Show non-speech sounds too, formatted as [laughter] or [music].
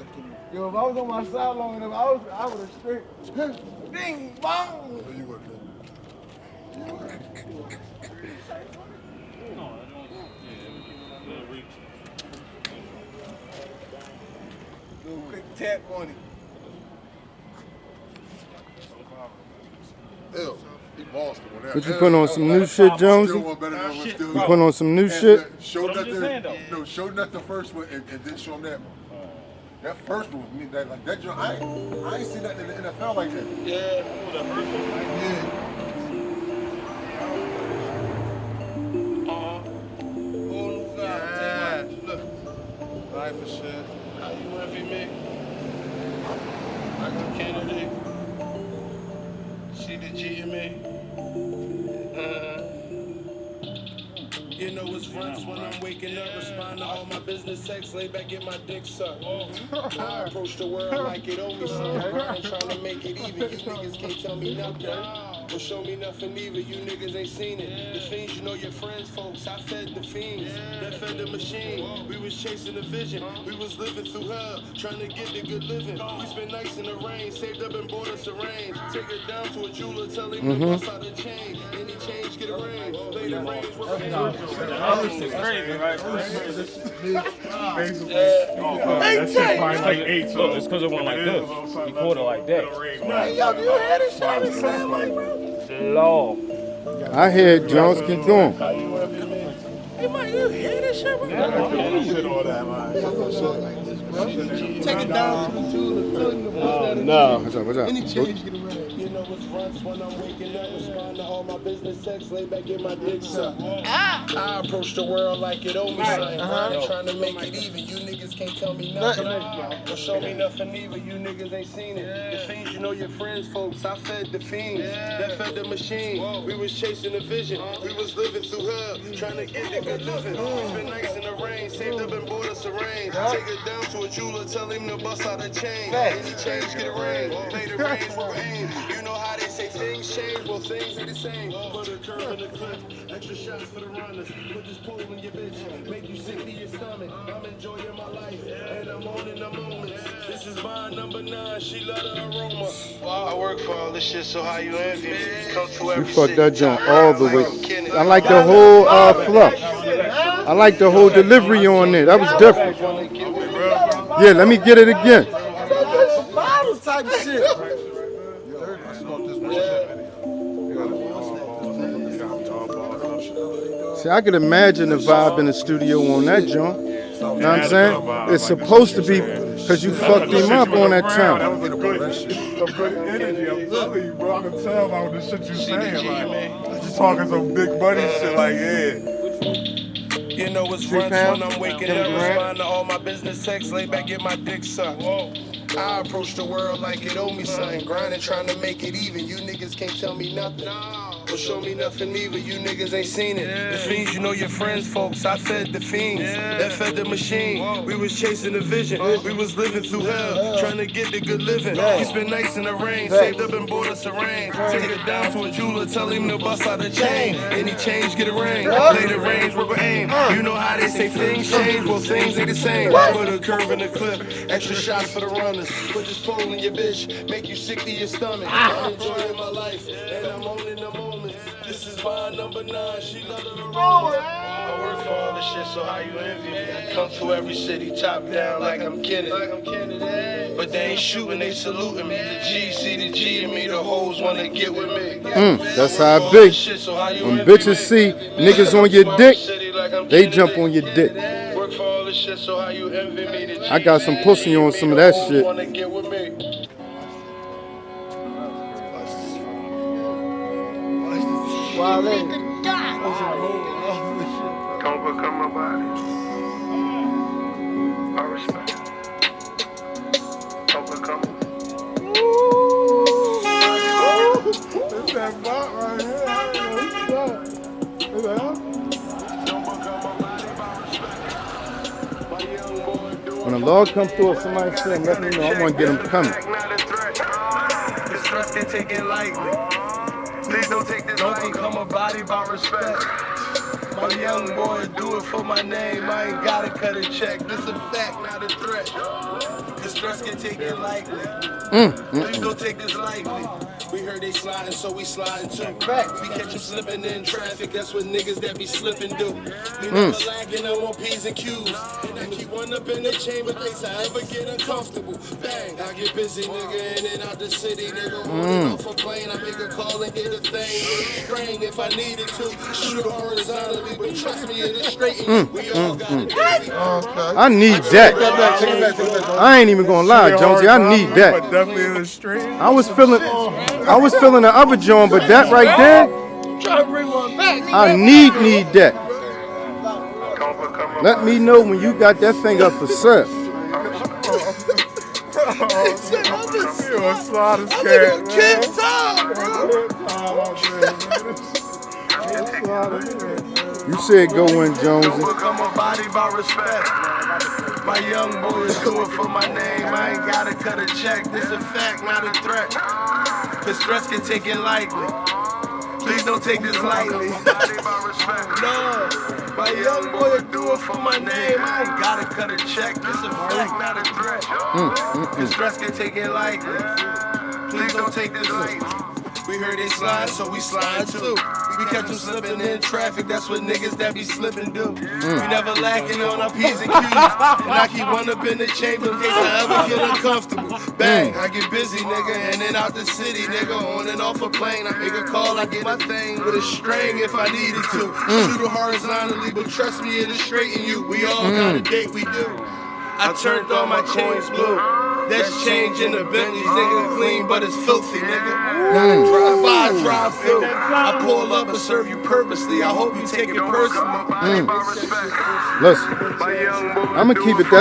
check him. Yo, if I was on my side long enough, I, was, I would have straight, [laughs] ding, bong. Oh, you would have. Do a quick tap on it. Ew. He bossed him. What you Ew. put on some new shit, Jonesy? Still one better than one still. You put on some new shit? Show But I'm that just the, saying, though. no, show that the first one and, and then show him that one. That first one was me. That like that. I ain't, I ain't seen that in the NFL like that. Yeah, that first one. Yeah. Whole new guy. Yeah. Look, Life for shit. how you envy me? Like I'm Kennedy. See the G in me? You know it's runs when I'm waking up, respond to all my business texts, lay back, get my dick sucked. Oh. I approach the world like it something. I'm trying to make it even. You niggas can't tell me nothing. Well, show me nothing either. You niggas ain't seen it. The fiends, you know your friends, folks. I fed the fiends. That fed the machine. We was chasing the vision. We was living through hell, trying to get the good living. We spent nights in the rain, saved up and bought us a range. Take her down to a jeweler, tell him to mm-hmm. bust out the chain. Any change, get a range. Play the range, we're This is crazy, right? Basically. Oh, that shit probably like eight. So Look, it's because it went like this. He caught it like that. Hey, yo, do you hear this shit? I be saying like, bro. Law. I hear Jones keep going. Hey, man, you hear this shit, bro? shit all that, man. Take it down to the jeweler, tell him to the No. What's up? What's up? Any change, get a range. You know it's runs when I'm waking up, respond to all my business texts, lay back, get my dick sucked. I approach the world like it owe me something. I'm trying to make it even. You niggas can't tell me nothing. Don't show me nothing either. You niggas ain't seen it. The fiends, you know your friends, folks. I fed the fiends. That fed the machine. We was chasing the vision. We was living through hell, trying to get the good living. We spent nights in the rain, saved up and bought us a range. Take it down to a jeweler, tell him to bust out a chain. Any change, get a ring. Play the range, [laughs] we're aim. You know how they say things change, well things ain't the same. Put a curve in the clip, extra shots for the runners. Put this pole in your bitch, make you sick to your stomach. I'm enjoying my life, and I'm on in the moments. This is my number nine, she love the aroma. I work for all this shit, so how you envy me? Come to You every fucked that joint all the way. I'm I like the whole uh, fluff. I like the whole delivery on there. That was different. Yeah, let me get it again. See, I could imagine the vibe in the studio on that joint. You know what I'm saying? It's supposed to be because you fucked him up on that That time. was a good, some good energy. I'm telling you, bro. I can tell by the shit you're saying. Like, you talking some big money shit. Like, yeah. You know it's Three pounds? when I'm waking up, grand? respond to all my business texts, lay back, get my dick sucked. I approach the world like it owe me something, grinding, trying to make it even. You niggas can't tell me nothing. Well, show me nothing either. You niggas ain't seen it. The fiends, you know your friends, folks. I fed the fiends. That fed the machine. We was chasing the vision. We was living through hell, trying to get the good living. We spent nights in the rain, saved up and bought us a range. Take it down to a jeweler, tell him to bust out a chain. Any change, get a ring. Play the range, with aim. You know how they say things change, well things ain't the same. Put a curve in the clip, extra shots for the runners. Put this pole in your bitch, make you sick to your stomach. I'm enjoying my life, This number nine, she love the aroma. I work for all this shit, so how you envy me? Come to every city, top down like I'm Kennedy. Like I'm Kennedy. But they ain't shooting, they saluting me. The G, see the G in me, the hoes wanna get with me. Mm, that's how it be. When bitches see niggas on your dick, they jump on your dick. Work for all this shit, so how you envy of the that hoes shit. wanna get with me. Come become my body. I respect. Come become. It's that bot right here. I don't know who's that. Is that him? My body by respect. My young boy doing When a log comes through, if somebody say, let me know, I'm going to get them coming. Not a threat. This trust can take it lightly. Please don't take this Don't become a body by respect. My young boy do it for my name. I ain't gotta cut a check. This a fact, not a threat. This stress can take it lightly. Mm, Please don't take this lightly. We heard they sliding, so we sliding too. We catch them slipping in traffic, that's what niggas that be slipping do. We Mm. never lacking, I'm on P's and Q's. And I keep one up in the chamber, place I ever get uncomfortable. Bang, I get busy, nigga, in and out the city, nigga. Mm. Holding off a plane, I make a call and get a thing. Spring if I needed to. Shoot horizontally, but trust me, it'll straighten. Mm, We all got it. I need that. I ain't even gonna lie, Jonesy. I need that. definitely in the street. I was feeling, I was feeling the other joint, but that right there, Try to bring one back. I need need that. Let me know when you got that thing up for sale. You a slaughter I'm cat, nigga kid time, bro. You said go in, Jonesy. My young boy is doing for my name. I ain't gotta cut a check. This a fact, not a threat. Cause stress can take it lightly. Please don't take this lightly. [laughs] no, my young boy is doing for my name. I ain't gotta cut a check. This a fact, not a threat. Mm, mm, mm. Cause stress can take it lightly. Please don't take this lightly. We heard they slide, so we slide too. We catch them slipping in traffic, that's what niggas that be slipping do. Mm. We never lacking on our P's and Q's. And I keep one up in the chamber in case I ever feel uncomfortable. Bang, mm. I get busy, nigga, and then out the city, nigga. On and off a plane, I make a call, I get my thing with a string if I needed to. Mm. Shoot it horizontally, but trust me, it'll straighten you. We all got a date, we do. I turned all my chains blue. That's change in the Bentleys, nigga. Clean, but it's filthy, nigga. Gotta drive by, drive through. I pull up and serve you purposely. I hope you take it personally. Mm. Listen, I'm gonna keep it that.